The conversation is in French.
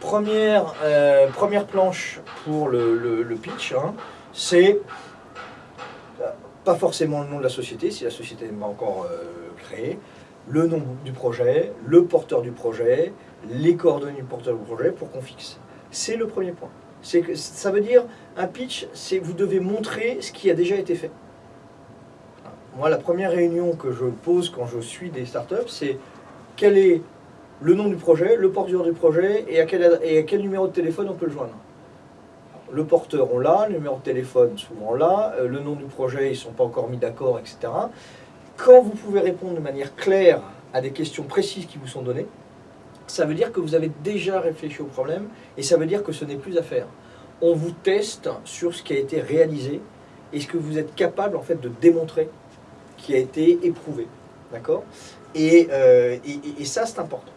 première, euh, première planche pour le, pitch, hein, c'est euh, pas forcément le nom de la société, si la société n'est pas encore euh, créée, le nom du projet, le porteur du projet, les coordonnées du porteur du projet pour qu'on fixe. C'est le premier point. Ça veut dire un pitch, c'est vous devez montrer ce qui a déjà été fait. Moi, la première réunion que je pose quand je suis des startups, c'est quel est le nom du projet, le porteur du projet et à quel, et à quel numéro de téléphone on peut le joindre. Le porteur, on l'a, le numéro de téléphone, souvent là, euh, le nom du projet, ils ne sont pas encore mis d'accord, etc. Quand vous pouvez répondre de manière claire à des questions précises qui vous sont données, ça veut dire que vous avez déjà réfléchi au problème et ça veut dire que ce n'est plus à faire. On vous teste sur ce qui a été réalisé et ce que vous êtes capable en fait de démontrer qui a été éprouvé. D'accord? Euh, et- et ça, c'est important.